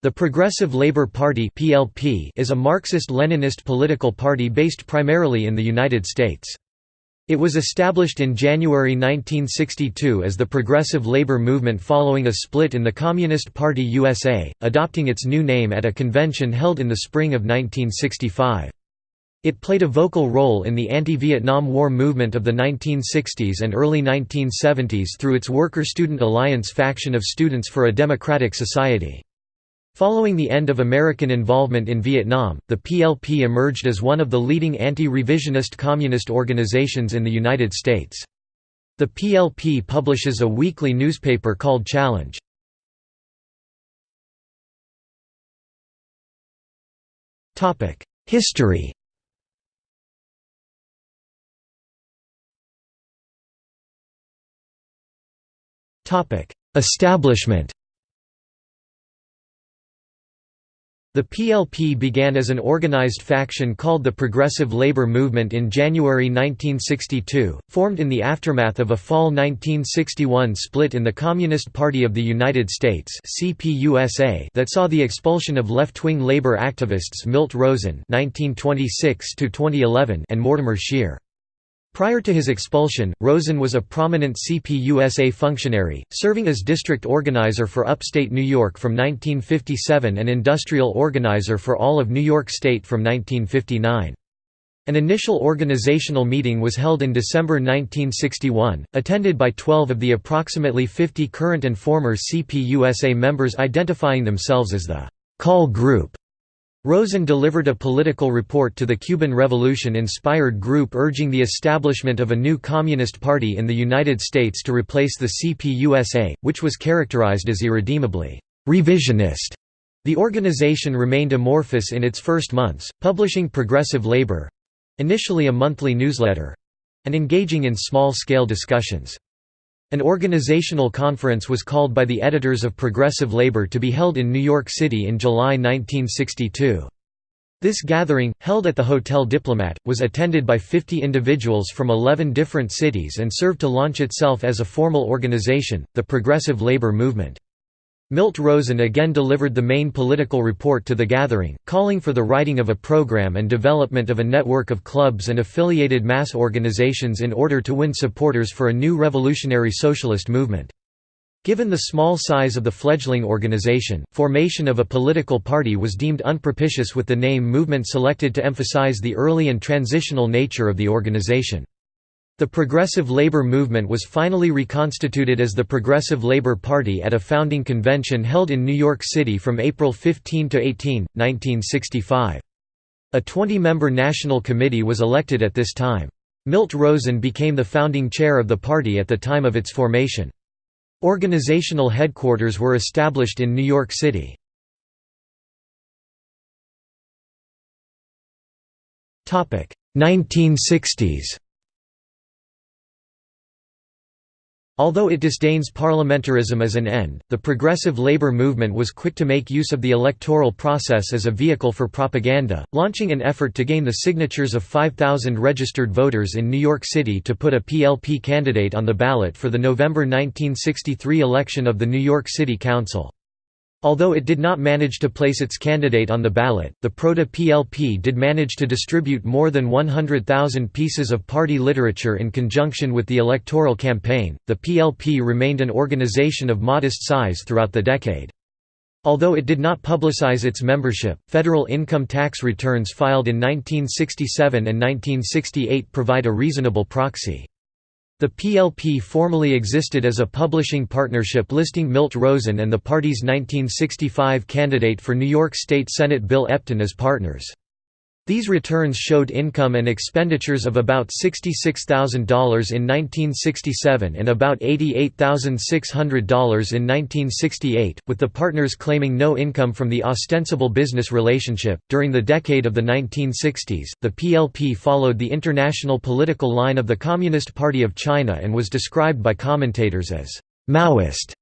The Progressive Labour Party (PLP) is a Marxist-Leninist political party based primarily in the United States. It was established in January 1962 as the Progressive Labour Movement following a split in the Communist Party USA, adopting its new name at a convention held in the spring of 1965. It played a vocal role in the anti-Vietnam War movement of the 1960s and early 1970s through its Worker-Student Alliance faction of Students for a Democratic Society. Following the end of American involvement in Vietnam, the PLP emerged as one of the leading anti-revisionist communist organizations in the United States. The PLP publishes a weekly newspaper called Challenge. History Establishment The PLP began as an organized faction called the Progressive Labor Movement in January 1962, formed in the aftermath of a fall 1961 split in the Communist Party of the United States that saw the expulsion of left-wing labor activists Milt Rosen and Mortimer Scheer. Prior to his expulsion, Rosen was a prominent CPUSA functionary, serving as district organizer for upstate New York from 1957 and industrial organizer for all of New York State from 1959. An initial organizational meeting was held in December 1961, attended by 12 of the approximately 50 current and former CPUSA members identifying themselves as the «call group» Rosen delivered a political report to the Cuban Revolution-inspired group urging the establishment of a new Communist Party in the United States to replace the CPUSA, which was characterized as irredeemably revisionist. The organization remained amorphous in its first months, publishing Progressive Labor—initially a monthly newsletter—and engaging in small-scale discussions. An organizational conference was called by the editors of Progressive Labor to be held in New York City in July 1962. This gathering, held at the Hotel Diplomat, was attended by 50 individuals from 11 different cities and served to launch itself as a formal organization, the Progressive Labor Movement. Milt Rosen again delivered the main political report to the gathering, calling for the writing of a program and development of a network of clubs and affiliated mass organizations in order to win supporters for a new revolutionary socialist movement. Given the small size of the fledgling organization, formation of a political party was deemed unpropitious with the name movement selected to emphasize the early and transitional nature of the organization. The Progressive Labor Movement was finally reconstituted as the Progressive Labor Party at a founding convention held in New York City from April 15 to 18, 1965. A 20-member national committee was elected at this time. Milt Rosen became the founding chair of the party at the time of its formation. Organizational headquarters were established in New York City. Topic: 1960s Although it disdains parliamentarism as an end, the progressive labor movement was quick to make use of the electoral process as a vehicle for propaganda, launching an effort to gain the signatures of 5,000 registered voters in New York City to put a PLP candidate on the ballot for the November 1963 election of the New York City Council. Although it did not manage to place its candidate on the ballot, the Proto-PLP did manage to distribute more than 100,000 pieces of party literature in conjunction with the electoral campaign. The PLP remained an organization of modest size throughout the decade. Although it did not publicize its membership, federal income tax returns filed in 1967 and 1968 provide a reasonable proxy. The PLP formally existed as a publishing partnership listing Milt Rosen and the party's 1965 candidate for New York State Senate Bill Epton as partners. These returns showed income and expenditures of about $66,000 in 1967 and about $88,600 in 1968, with the partners claiming no income from the ostensible business relationship. During the decade of the 1960s, the PLP followed the international political line of the Communist Party of China and was described by commentators as Maoist.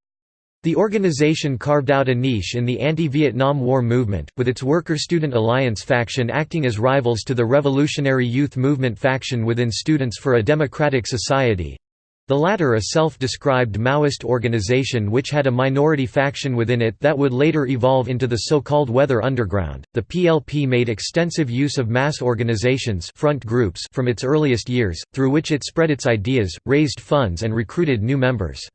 The organization carved out a niche in the anti-Vietnam War movement, with its Worker-Student Alliance faction acting as rivals to the Revolutionary Youth Movement faction within Students for a Democratic Society. The latter a self-described Maoist organization which had a minority faction within it that would later evolve into the so-called Weather Underground. The PLP made extensive use of mass organizations front groups from its earliest years, through which it spread its ideas, raised funds and recruited new members.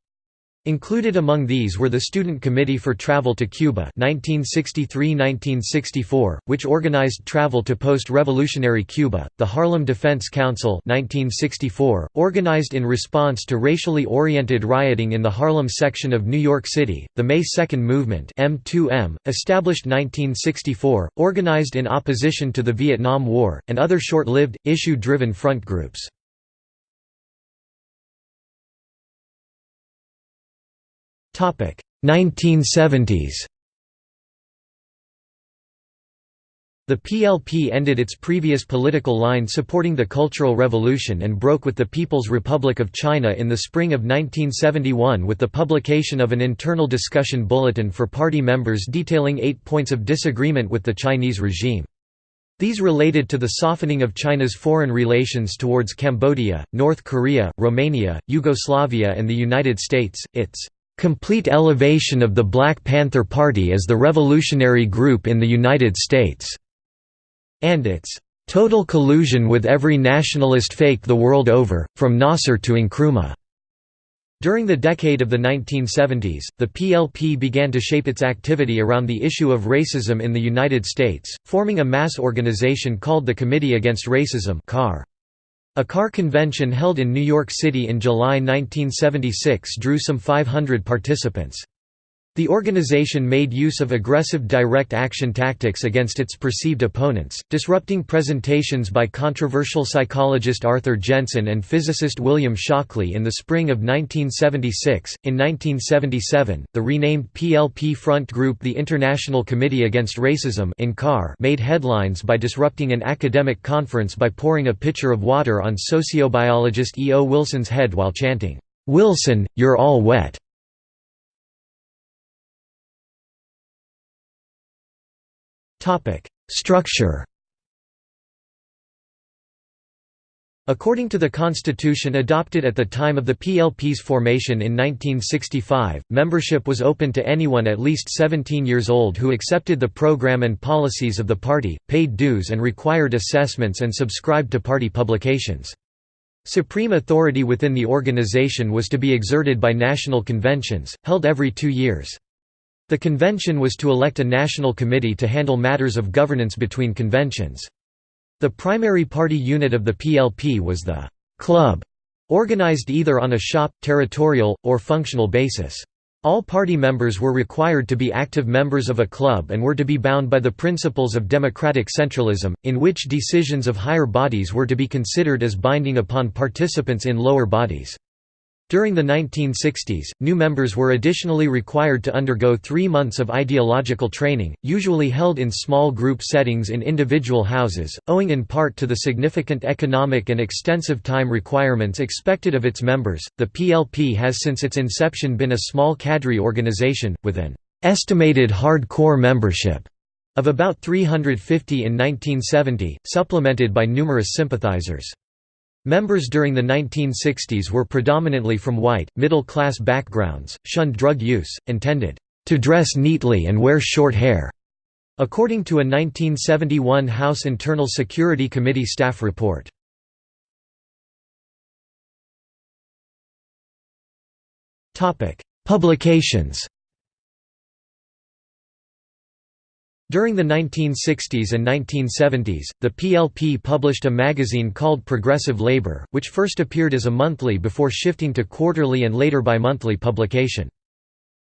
Included among these were the Student Committee for Travel to Cuba 1963–1964, which organized travel to post-revolutionary Cuba, the Harlem Defense Council 1964, organized in response to racially oriented rioting in the Harlem section of New York City, the May 2 Movement M2M, established 1964, organized in opposition to the Vietnam War, and other short-lived, issue-driven front groups. 1970s The PLP ended its previous political line supporting the Cultural Revolution and broke with the People's Republic of China in the spring of 1971 with the publication of an internal discussion bulletin for party members detailing eight points of disagreement with the Chinese regime. These related to the softening of China's foreign relations towards Cambodia, North Korea, Romania, Yugoslavia and the United States, its complete elevation of the Black Panther Party as the revolutionary group in the United States, and its total collusion with every nationalist fake the world over, from Nasser to Nkrumah. During the decade of the 1970s, the PLP began to shape its activity around the issue of racism in the United States, forming a mass organization called the Committee Against Racism CAR. A car convention held in New York City in July 1976 drew some 500 participants. The organization made use of aggressive direct action tactics against its perceived opponents, disrupting presentations by controversial psychologist Arthur Jensen and physicist William Shockley in the spring of 1976. In 1977, the renamed PLP front group the International Committee Against Racism made headlines by disrupting an academic conference by pouring a pitcher of water on sociobiologist E. O. Wilson's head while chanting, "'Wilson, you're all wet'". Topic: Structure. According to the constitution adopted at the time of the PLP's formation in 1965, membership was open to anyone at least 17 years old who accepted the program and policies of the party, paid dues and required assessments and subscribed to party publications. Supreme authority within the organization was to be exerted by national conventions, held every two years. The convention was to elect a national committee to handle matters of governance between conventions. The primary party unit of the PLP was the «club», organized either on a shop, territorial, or functional basis. All party members were required to be active members of a club and were to be bound by the principles of democratic centralism, in which decisions of higher bodies were to be considered as binding upon participants in lower bodies. During the 1960s, new members were additionally required to undergo three months of ideological training, usually held in small group settings in individual houses, owing in part to the significant economic and extensive time requirements expected of its members. The PLP has since its inception been a small cadre organization, with an estimated hard-core membership of about 350 in 1970, supplemented by numerous sympathizers. Members during the 1960s were predominantly from white, middle-class backgrounds, shunned drug use, and tended to dress neatly and wear short hair, according to a 1971 House Internal Security Committee staff report. Publications During the 1960s and 1970s, the PLP published a magazine called Progressive Labor, which first appeared as a monthly before shifting to quarterly and later bi-monthly publication.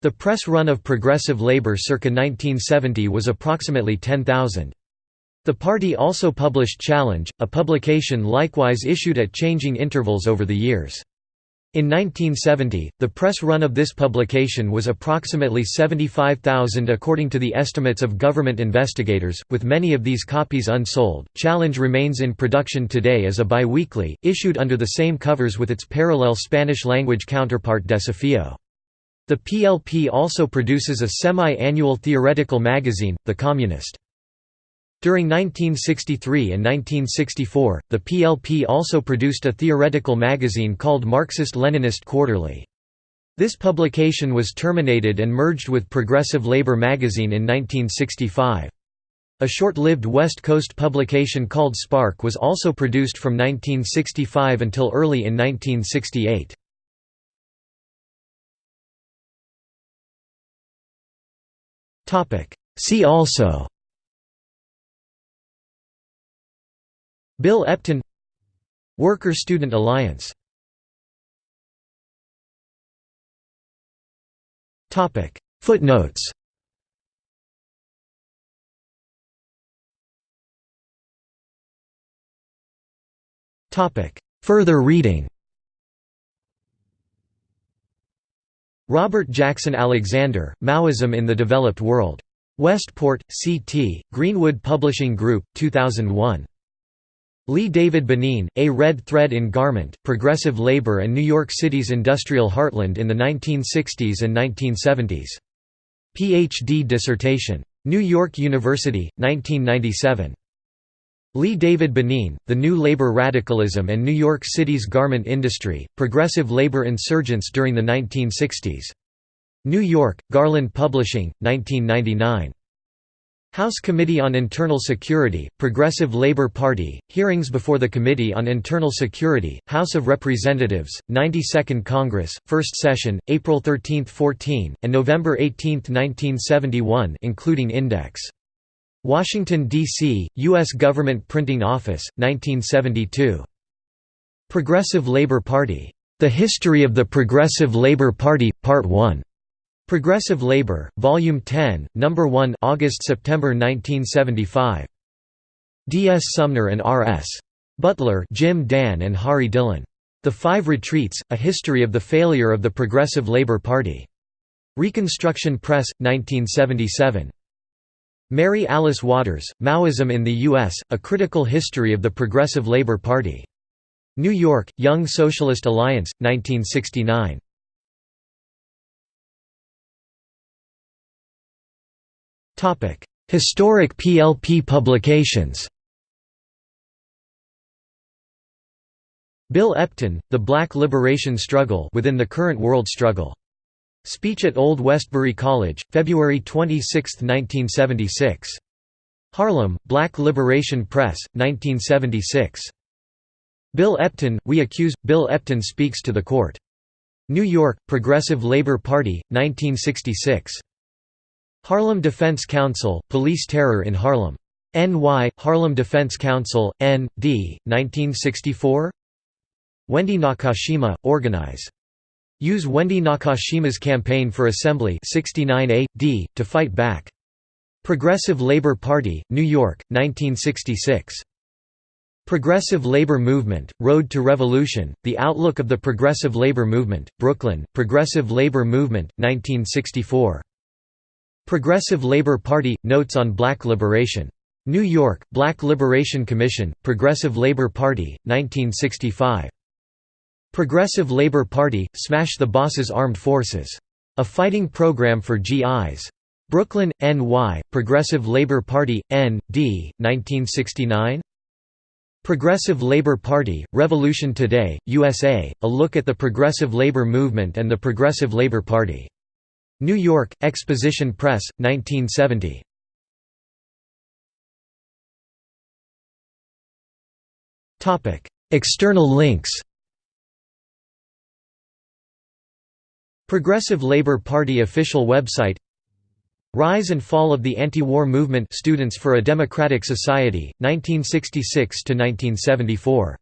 The press run of Progressive Labor circa 1970 was approximately 10,000. The party also published Challenge, a publication likewise issued at changing intervals over the years. In 1970, the press run of this publication was approximately 75,000 according to the estimates of government investigators, with many of these copies unsold. Challenge remains in production today as a bi-weekly, issued under the same covers with its parallel Spanish-language counterpart Desafío. The PLP also produces a semi-annual theoretical magazine, The Communist. During 1963 and 1964, the PLP also produced a theoretical magazine called Marxist-Leninist Quarterly. This publication was terminated and merged with Progressive Labor magazine in 1965. A short-lived West Coast publication called Spark was also produced from 1965 until early in 1968. See also Bill Epton Worker-Student Alliance Footnotes Further reading Robert Jackson Alexander, Maoism in the Developed World. Westport, C.T., Greenwood Publishing Group, 2001. Lee David Benin, A Red Thread in Garment, Progressive Labor and New York City's Industrial Heartland in the 1960s and 1970s. Ph.D. dissertation. New York University, 1997. Lee David Benin, The New Labor Radicalism and New York City's Garment Industry, Progressive Labor Insurgents During the 1960s. New York, Garland Publishing, 1999. House Committee on Internal Security, Progressive Labor Party, Hearings before the Committee on Internal Security, House of Representatives, 92nd Congress, First Session, April 13–14, and November 18, 1971 including index. Washington, D.C., U.S. Government Printing Office, 1972. Progressive Labor Party. The History of the Progressive Labor Party, Part 1. Progressive Labor, Volume 10, No. 1 August–September 1975. D.S. Sumner and R.S. Butler Jim Dann and Hari Dillon. The Five Retreats, A History of the Failure of the Progressive Labor Party. Reconstruction Press, 1977. Mary Alice Waters, Maoism in the U.S., A Critical History of the Progressive Labor Party. New York, Young Socialist Alliance, 1969. Historic PLP publications Bill Epton, The Black Liberation Struggle within the Current World Struggle. Speech at Old Westbury College, February 26, 1976. Harlem, Black Liberation Press, 1976. Bill Epton, We Accuse, Bill Epton Speaks to the Court. New York, Progressive Labor Party, 1966. Harlem Defense Council, Police Terror in Harlem. N.Y., Harlem Defense Council, N.D., 1964 Wendy Nakashima, Organize. Use Wendy Nakashima's campaign for Assembly 69A, D, to fight back. Progressive Labor Party, New York, 1966. Progressive Labor Movement, Road to Revolution, The Outlook of the Progressive Labor Movement, Brooklyn, Progressive Labor Movement, 1964. Progressive Labor Party, Notes on Black Liberation. New York, Black Liberation Commission, Progressive Labor Party, 1965. Progressive Labor Party, Smash the Boss's Armed Forces. A Fighting Program for GIs. Brooklyn, NY, Progressive Labor Party, N.D., 1969 Progressive Labor Party, Revolution Today, USA, a look at the progressive labor movement and the Progressive Labor Party. New York, Exposition Press, 1970. External links Progressive Labor Party official website Rise and Fall of the Anti-War Movement Students for a Democratic Society, 1966–1974